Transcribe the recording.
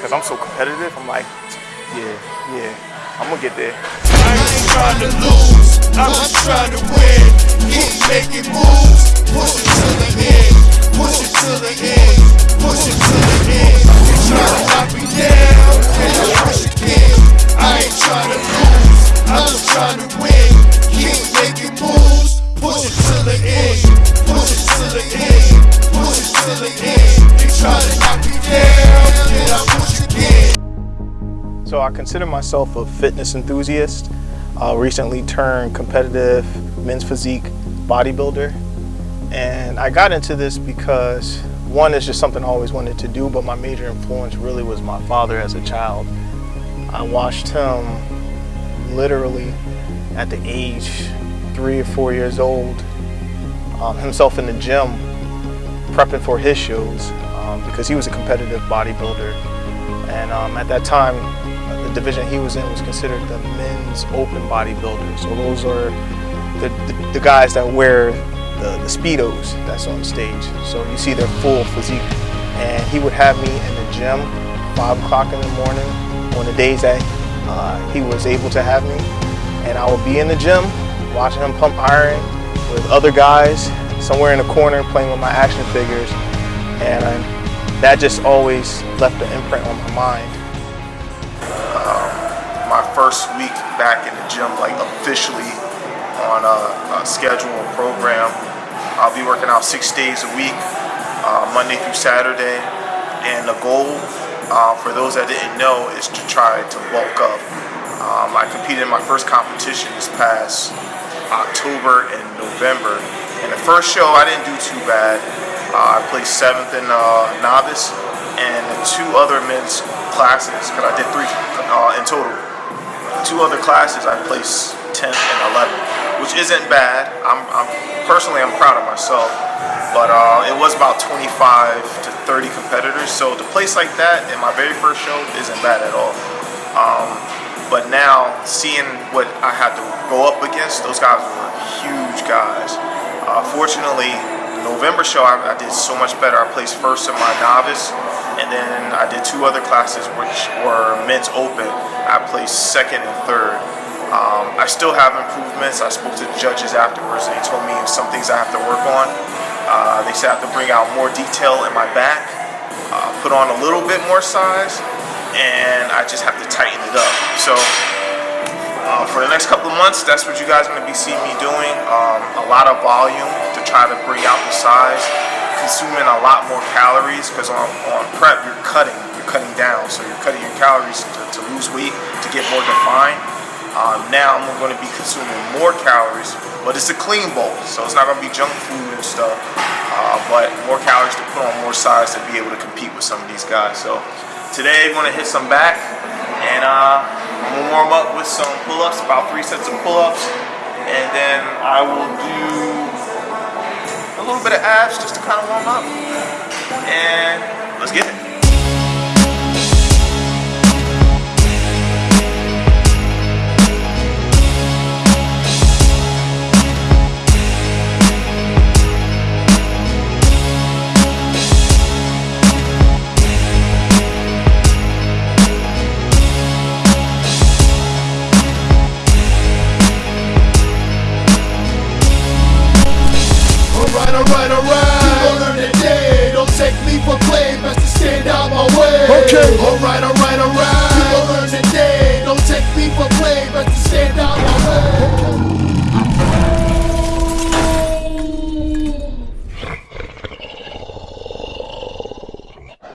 because I'm so competitive. I'm like, yeah, yeah, I'm gonna get there. I ain't trying to lose, I'm just trying to win. Keep making moves, push it to the end, push it to the end, push it to the end. So I consider myself a fitness enthusiast. Uh, recently turned competitive men's physique bodybuilder. And I got into this because one is just something I always wanted to do, but my major influence really was my father as a child. I watched him literally at the age three or four years old, um, himself in the gym prepping for his shows um, because he was a competitive bodybuilder. And um, at that time, the division he was in was considered the men's open bodybuilder. So those are the, the, the guys that wear the, the Speedos that's on stage. So you see their full physique. And he would have me in the gym, five o'clock in the morning, on the days that uh, he was able to have me. And I would be in the gym, watching him pump iron with other guys, somewhere in the corner playing with my action figures. And I, that just always left an imprint on my mind. First week back in the gym, like officially on a, a schedule and program, I'll be working out six days a week, uh, Monday through Saturday. And the goal, uh, for those that didn't know, is to try to bulk up. Um, I competed in my first competition this past October and November. And the first show, I didn't do too bad. Uh, I placed seventh in uh, novice, and two other men's classes, because I did three uh, in total. Two other classes, I placed 10th and 11th, which isn't bad. I'm, I'm personally, I'm proud of myself. But uh, it was about 25 to 30 competitors, so to place like that in my very first show isn't bad at all. Um, but now, seeing what I had to go up against, those guys were huge guys. Uh, fortunately, November show, I, I, did so much better. I placed first in my novice, and then I did two other classes, which were men's open. I placed second and third. Um, I still have improvements. I spoke to the judges afterwards, and they told me some things I have to work on. Uh, they said I have to bring out more detail in my back, uh, put on a little bit more size, and I just have to tighten it up. So uh, for the next couple of months, that's what you guys are going to be seeing me doing. Um, a lot of volume to try to bring out the size, consuming a lot more calories because on, on prep you're cutting, you're cutting down, so you're cutting your calories to, to lose weight to get more defined. Um, now I'm going to be consuming more calories, but it's a clean bulk, so it's not going to be junk food and stuff. Uh, but more calories to put on more size to be able to compete with some of these guys. So today I'm going to hit some back, and uh, I'm going to warm up with some pull-ups, about three sets of pull-ups, and then I will do a little bit of abs just to kind of warm up, and let's get it. Alright, alright, alright. You gon' learn today. Don't take me for play. Best to stand out my way. Okay. Alright, alright.